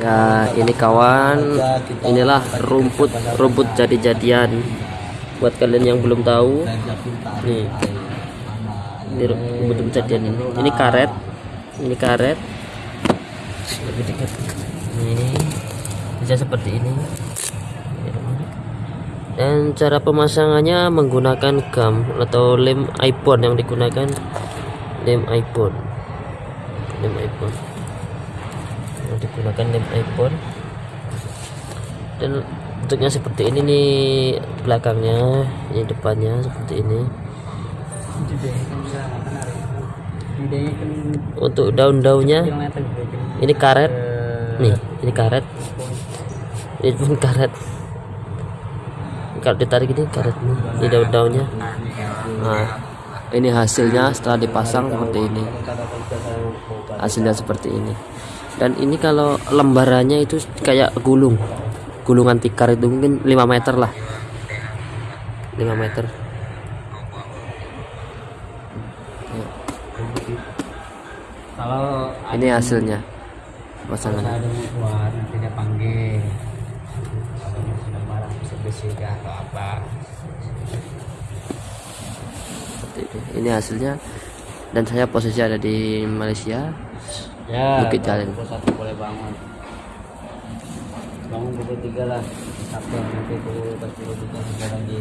Ya, ini kawan, inilah rumput rumput jadi-jadian. Buat kalian yang belum tahu, nih, ini rumput jadi-jadian ini. Ini karet, ini karet. Lebih dekat. Ini bisa seperti ini. Dan cara pemasangannya menggunakan gam atau lem iPhone yang digunakan lem iPhone, lem iPhone yang digunakan lem iPhone. Dan bentuknya seperti ini nih belakangnya ini depannya seperti ini. Untuk daun-daunnya ini karet. Nih ini karet. Ini pun karet. Kalau ditarik ini karet nih ini daun-daunnya. Nah ini hasilnya setelah dipasang seperti ini. Hasilnya seperti ini. Dan ini kalau lembarannya itu kayak gulung. Gulungan tikar itu mungkin 5 meter lah. 5 meter. Kalau ini hasilnya. Pasangan. Seperti ini. hasilnya dan saya posisi ada di Malaysia Ya. Bukit Jalil. Pukul satu boleh bangun. Bangun pukul tiga lah. Sampai nanti pukul empat puluh tiga tiga lagi.